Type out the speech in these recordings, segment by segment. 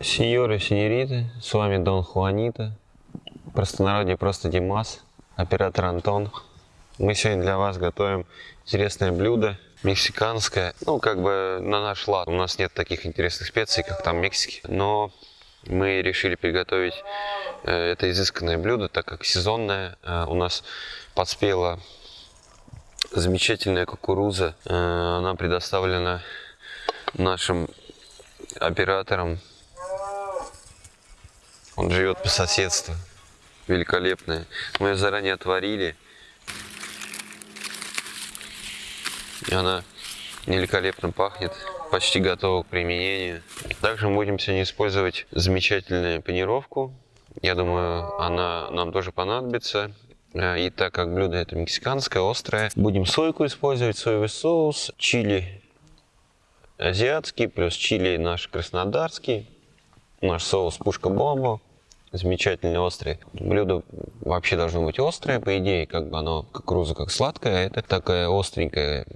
Сеньоры, сеньориты, с вами Дон Хуанита, простонародье просто Димас, оператор Антон. Мы сегодня для вас готовим интересное блюдо, мексиканское, ну как бы на наш лад. У нас нет таких интересных специй, как там в Мексике, но мы решили приготовить э, это изысканное блюдо, так как сезонное. Э, у нас подспела замечательная кукуруза, э, она предоставлена нашим оператором он живет по соседству. Великолепная. Мы ее заранее отварили. И она великолепно пахнет. Почти готова к применению. Также мы будем сегодня использовать замечательную панировку. Я думаю, она нам тоже понадобится. И так как блюдо это мексиканское, острое, будем сойку использовать, соевый соус, чили азиатский, плюс чили наш краснодарский, наш соус пушка-бомба, замечательный острый. Блюдо вообще должно быть острое, по идее, как бы оно кукуруза как сладкое, а это такая остренькая.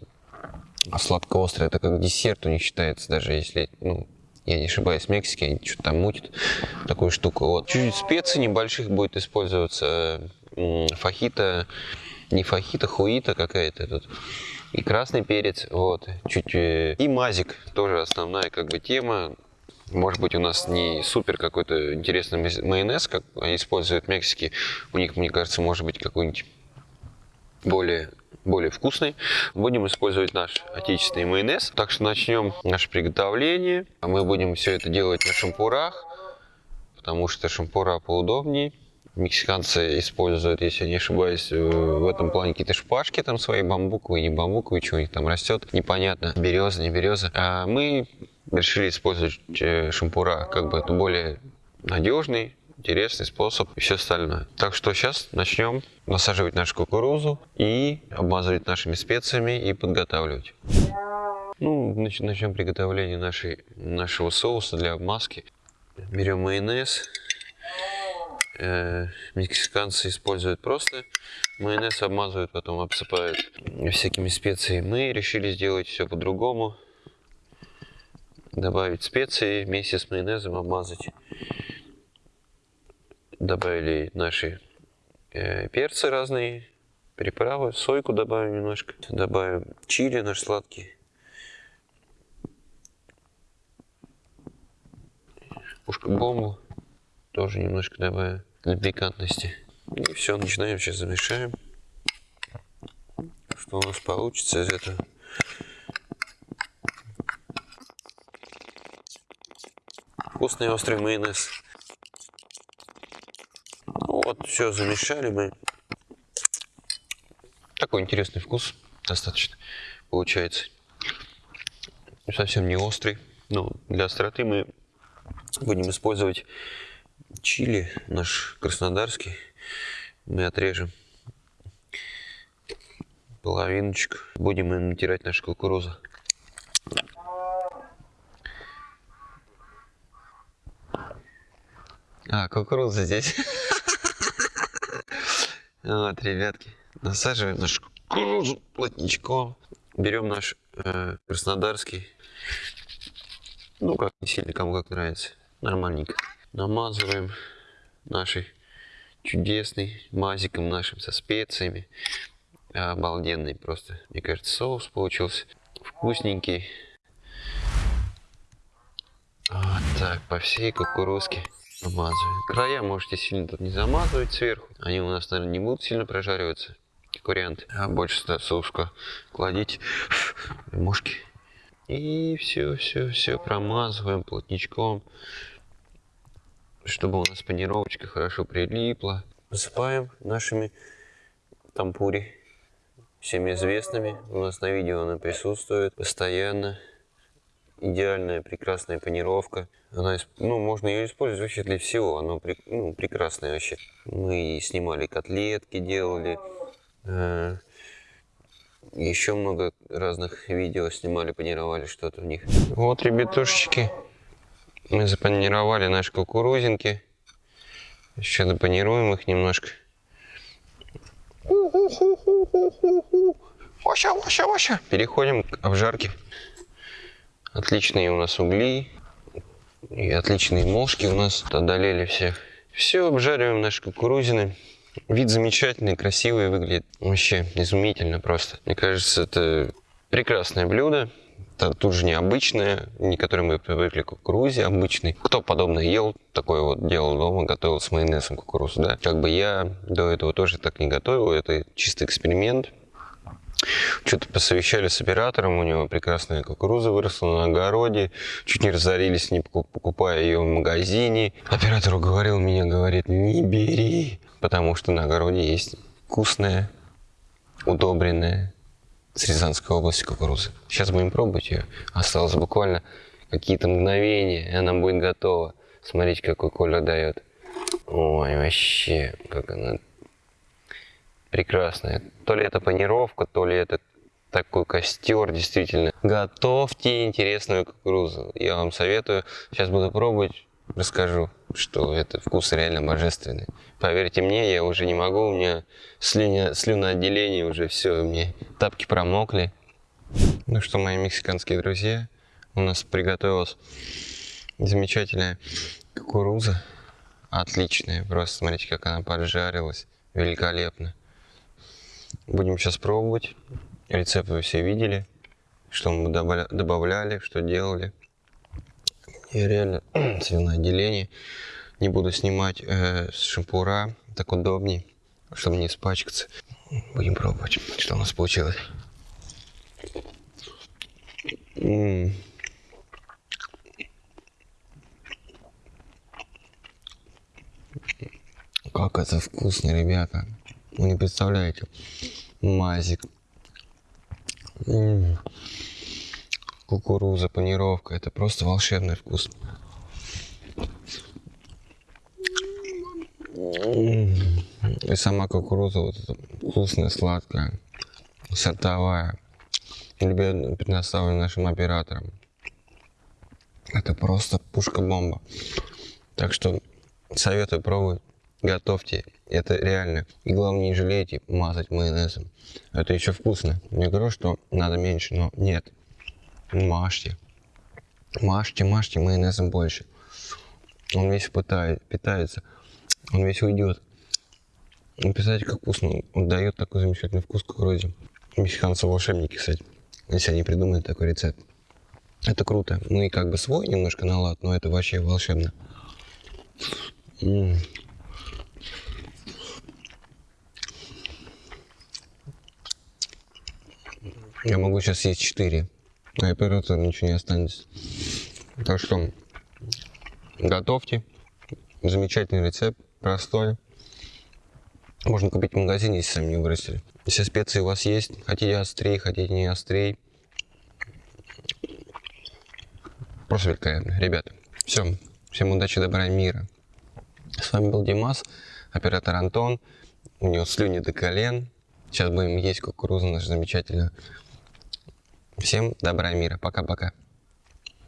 А сладко-острое это как десерт у них считается, даже если, ну, я не ошибаюсь, в Мексике они что-то там мутят, такую штуку. Вот. Чуть-чуть специй небольших будет использоваться, фахита, не фахита, хуита какая-то тут. И красный перец, вот, чуть, э, и мазик, тоже основная как бы тема, может быть, у нас не супер какой-то интересный майонез, как используют в Мексике. У них, мне кажется, может быть какой-нибудь более более вкусный. Будем использовать наш отечественный майонез. Так что начнем наше приготовление. Мы будем все это делать на шампурах, потому что шампура поудобнее. Мексиканцы используют, если я не ошибаюсь, в этом плане какие-то шпажки там свои, бамбуковые, не бамбуковые, что у них там растет, непонятно, береза, не береза. А мы решили использовать э, шампура, как бы это более надежный, интересный способ и все остальное. Так что сейчас начнем насаживать нашу кукурузу и обмазывать нашими специями и подготавливать. Ну, начнем приготовление нашей, нашего соуса для обмазки. Берем майонез. Э, мексиканцы используют просто майонез, обмазывают, потом обсыпают всякими специями. Мы решили сделать все по-другому добавить специи, вместе с майонезом обмазать. Добавили наши э, перцы разные, приправы, сойку добавим немножко. Добавим чили наш сладкий. Пушка-бомбу тоже немножко добавим для пикантности. И все, начинаем, сейчас замешаем. Что у нас получится из этого. Вкусный острый майонез. Ну вот, все замешали мы. Такой интересный вкус достаточно получается. Совсем не острый. Но для остроты мы будем использовать чили, наш краснодарский. Мы отрежем половиночку. Будем натирать нашу кукурузу. А, кукуруза здесь. Вот, ребятки, насаживаем нашу кукурузу плотничком. Берем наш э, краснодарский. Ну, как не сильно, кому как нравится. Нормальненько. Намазываем нашей чудесный мазиком нашим со специями. Обалденный просто, мне кажется, соус получился. Вкусненький. Вот так, по всей кукурузке. Намазываем. Края можете сильно тут не замазывать сверху. Они у нас, наверное, не будут сильно прожариваться. Как. А больше сюда соуска кладите. Мушки. И все, все, все промазываем плотничком. Чтобы у нас панировочка хорошо прилипла. Посыпаем нашими тампури. Всеми известными. У нас на видео она присутствует постоянно идеальная, прекрасная панировка. Она, ну, можно ее использовать вообще для всего. Она ну, прекрасная вообще. Мы снимали котлетки, делали. Э, еще много разных видео снимали, панировали что-то в них. Вот, ребятушечки, мы запанировали наши кукурузинки. Еще допанируем их немножко. Ваща, ваща, ваща. Переходим к обжарке. Отличные у нас угли. И отличные мошки у нас одолели всех. Все, обжариваем наши кукурузины. Вид замечательный, красивый выглядит. Вообще изумительно просто. Мне кажется, это прекрасное блюдо. Это тут же необычное, не которое мы привыкли к кукурузе, обычный. Кто подобное ел, такое вот делал дома, готовил с майонезом кукурузу, да. Как бы я до этого тоже так не готовил, это чистый эксперимент. Что-то посовещали с оператором, у него прекрасная кукуруза выросла на огороде, чуть не разорились, не покупая ее в магазине. Оператор уговорил меня, говорит, не бери, потому что на огороде есть вкусная, удобренная с Рязанской области кукуруза. Сейчас будем пробовать ее. Осталось буквально какие-то мгновения, и она будет готова. Смотрите, какой колер дает. Ой, вообще, как она прекрасная. То ли это панировка, то ли это такой костер, действительно. Готовьте интересную кукурузу. Я вам советую. Сейчас буду пробовать, расскажу, что это вкус реально божественный. Поверьте мне, я уже не могу, у меня слюня, слюноотделение уже все, мне тапки промокли. Ну что, мои мексиканские друзья, у нас приготовилась замечательная кукуруза. Отличная, просто смотрите, как она поджарилась. Великолепно. Будем сейчас пробовать. Рецепт вы все видели, что мы добавляли, что делали. И реально свиное отделение. Не буду снимать э, с шампура, так удобней, чтобы не испачкаться. Будем пробовать, что у нас получилось. М -м -м. Как это вкусно, ребята. Вы не представляете. Мазик. Кукуруза, панировка. Это просто волшебный вкус. И сама кукуруза вот эта вкусная, сладкая, сортовая. Любезно предоставлена нашим операторам. Это просто пушка-бомба. Так что советую пробовать готовьте. Это реально. И главное, не жалейте мазать майонезом. Это еще вкусно. Не говорю, что надо меньше, но нет. Мажьте. Мажьте, мажьте майонезом больше. Он весь питает, питается. Он весь уйдет. Представляете, как вкусно. Он дает такой замечательный вкус кукурузе. Мексиканцы волшебники, кстати. Если они придумали такой рецепт. Это круто. Ну и как бы свой немножко на лад, но это вообще волшебно. М -м. Я могу сейчас съесть 4, а оператор ничего не останется. Так что готовьте. Замечательный рецепт, простой. Можно купить в магазине, если сами не вырастили. Все специи у вас есть. Хотите острее, хотите не острее. Просто великолепно. Ребята, все. Всем удачи, добра и мира. С вами был Димас, оператор Антон. У него слюни до колен. Сейчас будем есть кукурузу нашу замечательную. Всем добра и мира. Пока-пока.